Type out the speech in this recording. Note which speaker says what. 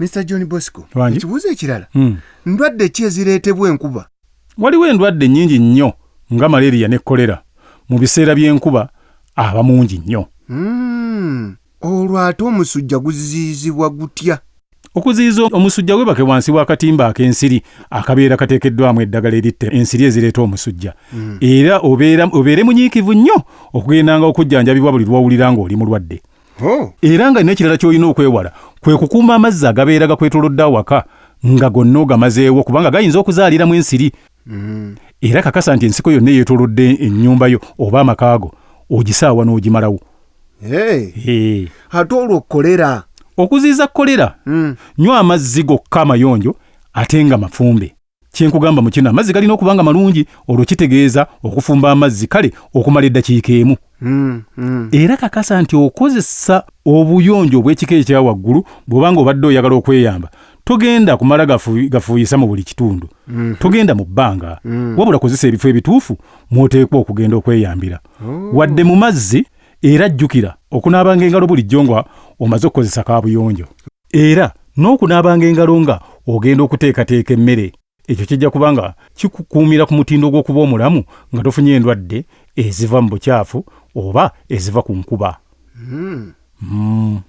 Speaker 1: mr john bosco ekibuuzo ekirala
Speaker 2: Hmm.
Speaker 1: ndwadde ki ezireetebwa enkuba?
Speaker 2: Waliwo endwadde nnyingi nnyo nga maleriya ne kolera mu biseera by'enkuba aba mungi nnyo.
Speaker 1: Mm. olwo ate omusujja guziyizibwa gutya?
Speaker 2: Okuziyiza omusujja webake wansi w'akatimba ak'ensiri akabeera kateekeddwamu eddagala eritta ensiri ezireeta omusujja. Era obeera- obeere munyiikivu nnyo okugendanga okujjanjabibwa buli lwowulira ng'oli mulwadde.
Speaker 1: Oh.
Speaker 2: era nga n'ekirala ky'olina okwewala kwe kukuuma amazzi agabeera gakwetoolodde awaka nga gonna ogamazeewo kubanga gayinza okuzaaliramu ensiri.
Speaker 1: Mm.
Speaker 2: era kakasa nti ensiko yonna eyeetoolodde ennyumba yo oba amakaago ogisaawa n'ogimalawo.
Speaker 1: Ate olwo kolera?
Speaker 2: Okuziyiza kolera?
Speaker 1: Mm.
Speaker 2: nywa amazzi gokka amayonjo ate nga mafumbe kyenkugamba mu kino amazzi galina okuba nga malungi olwo kitegeeza okufumba amazzi kale okumala eddakiika emu
Speaker 1: Mm. Mm.
Speaker 2: era kakasa nti okozesa obuyonjo obw'ekika ekya waggulu bw'obanga obadde oyagala okweyamba togenda kumala gafu- gafuuyisa mu buli kitundu
Speaker 1: Mhm.
Speaker 2: togenda mu bbanga wabula kozesa ebifo ebituufu mw'oteekwa okugenda okweyambira
Speaker 1: Oh.
Speaker 2: wadde mu mazzi era jjukira okunaabanga engalo bulijjo nga omaze okukozesa kaabuyonjo era n'okunaabanga engalo nga ogenda okuteekateeka emmere ekyo kijja kuba nga kikukuumira ku mutindo gw'okuba omulamu nga tofunye endwadde eziva mu bukyafu oba eziva ku nkuba
Speaker 1: Mm.
Speaker 2: mm.